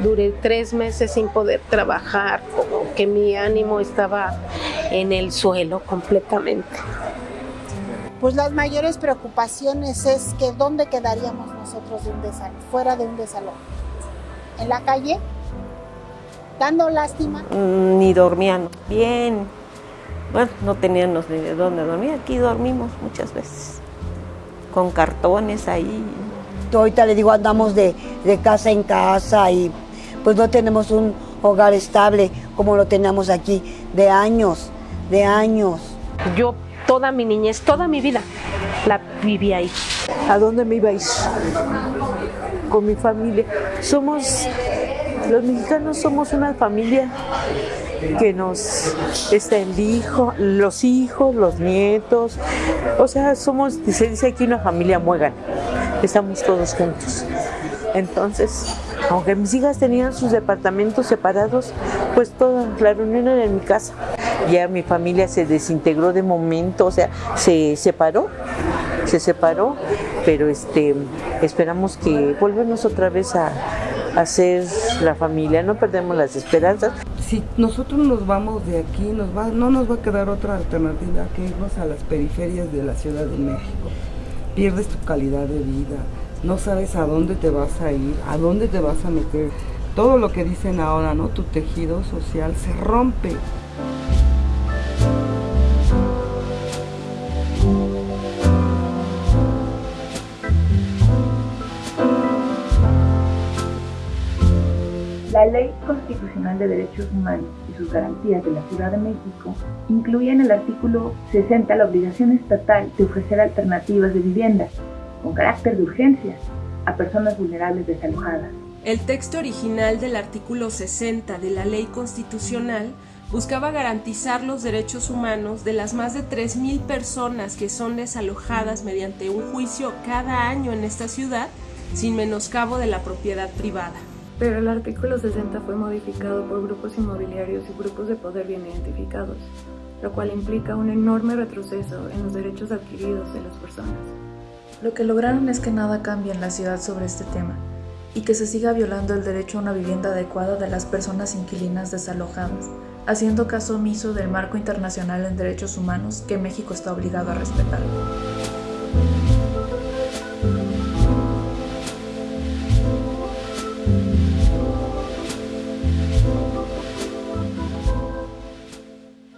duré tres meses sin poder trabajar, como que mi ánimo estaba en el suelo completamente. Pues las mayores preocupaciones es que dónde quedaríamos nosotros de un desalojo, fuera de un desalojo. ¿En la calle? ¿Dando lástima? Mm, ni dormían bien. Bueno, no teníamos ni de dónde dormir. Aquí dormimos muchas veces. Con cartones ahí. Ahorita le digo, andamos de, de casa en casa y pues no tenemos un hogar estable como lo teníamos aquí de años, de años. Yo toda mi niñez, toda mi vida, la viví ahí. ¿A dónde me iba a ir? Con mi familia. Somos, los mexicanos somos una familia que nos está el hijo, los hijos, los nietos, o sea, somos, se dice aquí una familia muegan, estamos todos juntos. Entonces, aunque mis hijas tenían sus departamentos separados, pues toda la reunión era en mi casa. Ya mi familia se desintegró de momento, o sea, se separó, se separó, pero este, esperamos que volvamos otra vez a, a ser la familia, no perdemos las esperanzas. Si nosotros nos vamos de aquí, no nos va a quedar otra alternativa que irnos a las periferias de la Ciudad de México. Pierdes tu calidad de vida, no sabes a dónde te vas a ir, a dónde te vas a meter. Todo lo que dicen ahora, ¿no? Tu tejido social se rompe. La Ley Constitucional de Derechos Humanos y sus garantías de la Ciudad de México incluye en el artículo 60 la obligación estatal de ofrecer alternativas de vivienda con carácter de urgencia a personas vulnerables desalojadas. El texto original del artículo 60 de la Ley Constitucional buscaba garantizar los derechos humanos de las más de 3.000 personas que son desalojadas mediante un juicio cada año en esta ciudad sin menoscabo de la propiedad privada pero el artículo 60 fue modificado por grupos inmobiliarios y grupos de poder bien identificados, lo cual implica un enorme retroceso en los derechos adquiridos de las personas. Lo que lograron es que nada cambie en la ciudad sobre este tema y que se siga violando el derecho a una vivienda adecuada de las personas inquilinas desalojadas, haciendo caso omiso del marco internacional en derechos humanos que México está obligado a respetar.